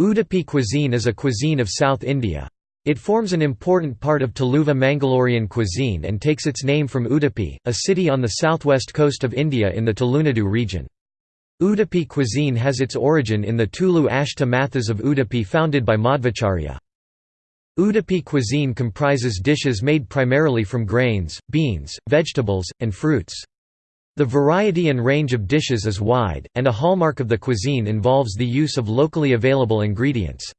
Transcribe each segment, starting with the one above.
Udupi cuisine is a cuisine of South India. It forms an important part of Tuluva Mangalorean cuisine and takes its name from Udupi, a city on the southwest coast of India in the Tulunadu region. Udupi cuisine has its origin in the Tulu Ashta Mathas of Udupi founded by Madhvacharya. Udupi cuisine comprises dishes made primarily from grains, beans, vegetables, and fruits. The variety and range of dishes is wide, and a hallmark of the cuisine involves the use of locally available ingredients.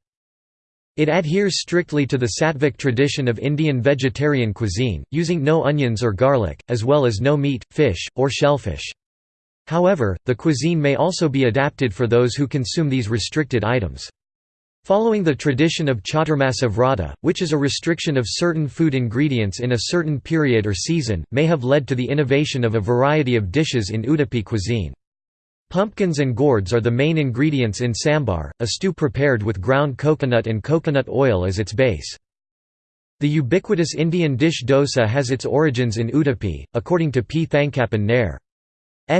It adheres strictly to the Sattvic tradition of Indian vegetarian cuisine, using no onions or garlic, as well as no meat, fish, or shellfish. However, the cuisine may also be adapted for those who consume these restricted items. Following the tradition of Chaturmasa Vrata, which is a restriction of certain food ingredients in a certain period or season, may have led to the innovation of a variety of dishes in Udupi cuisine. Pumpkins and gourds are the main ingredients in sambar, a stew prepared with ground coconut and coconut oil as its base. The ubiquitous Indian dish dosa has its origins in Udupi, according to P. Thankappan Nair.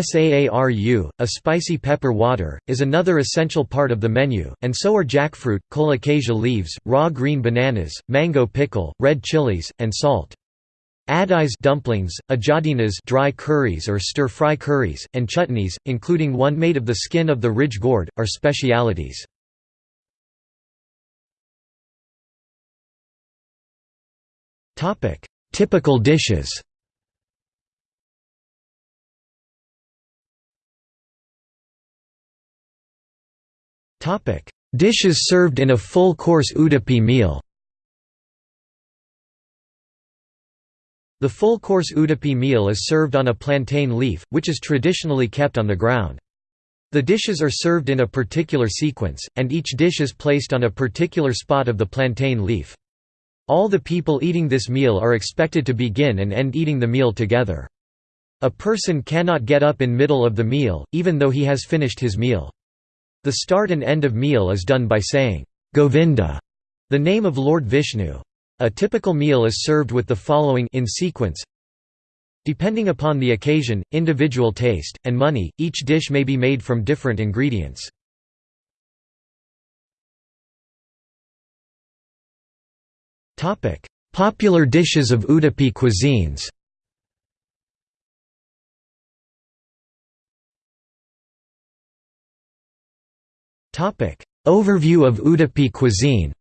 Saaru, a spicy pepper water, is another essential part of the menu, and so are jackfruit, colocasia leaves, raw green bananas, mango pickle, red chilies, and salt. Adais dumplings, ajadinas dry curries or stir-fry curries, and chutneys, including one made of the skin of the ridge gourd, are specialities. Typical dishes Topic: Dishes served in a full-course Udupi meal. The full-course Udupi meal is served on a plantain leaf, which is traditionally kept on the ground. The dishes are served in a particular sequence, and each dish is placed on a particular spot of the plantain leaf. All the people eating this meal are expected to begin and end eating the meal together. A person cannot get up in middle of the meal, even though he has finished his meal. The start and end of meal is done by saying, Govinda, the name of Lord Vishnu. A typical meal is served with the following in sequence. Depending upon the occasion, individual taste, and money, each dish may be made from different ingredients. Popular dishes of Udupi cuisines Overview of Udupi cuisine.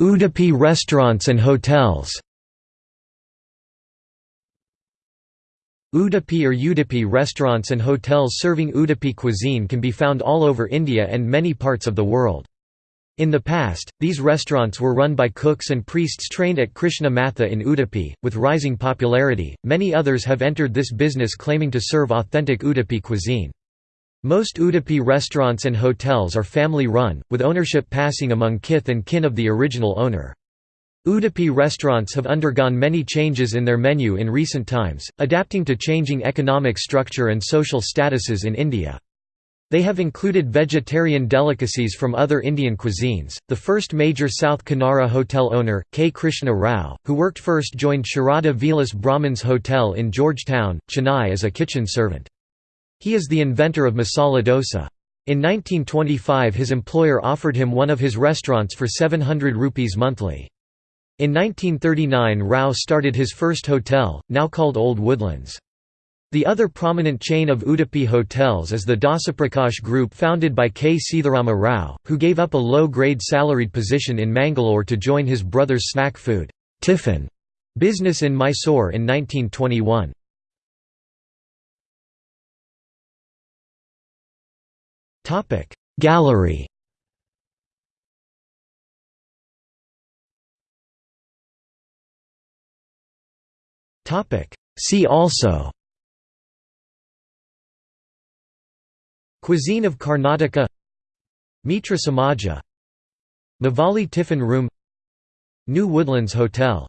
Udupi restaurants and hotels. Udupi or Udupi restaurants and hotels serving Udupi cuisine can be found all over India and many parts of the world. In the past, these restaurants were run by cooks and priests trained at Krishna Matha in Udupi. With rising popularity, many others have entered this business claiming to serve authentic Udupi cuisine. Most Udupi restaurants and hotels are family run, with ownership passing among kith and kin of the original owner. Udupi restaurants have undergone many changes in their menu in recent times, adapting to changing economic structure and social statuses in India. They have included vegetarian delicacies from other Indian cuisines. The first major South Kanara hotel owner, K. Krishna Rao, who worked first joined Sharada Vilas Brahmins Hotel in Georgetown, Chennai as a kitchen servant. He is the inventor of masala dosa. In 1925 his employer offered him one of his restaurants for 700 rupees monthly. In 1939 Rao started his first hotel, now called Old Woodlands. The other prominent chain of Udupi hotels is the Dasaprakash Group founded by K. Sitharama Rao, who gave up a low-grade salaried position in Mangalore to join his brother's snack food tiffin business in Mysore in 1921. Gallery See also Cuisine of Karnataka Mitra Samaja Mavalli Tiffin Room New Woodlands Hotel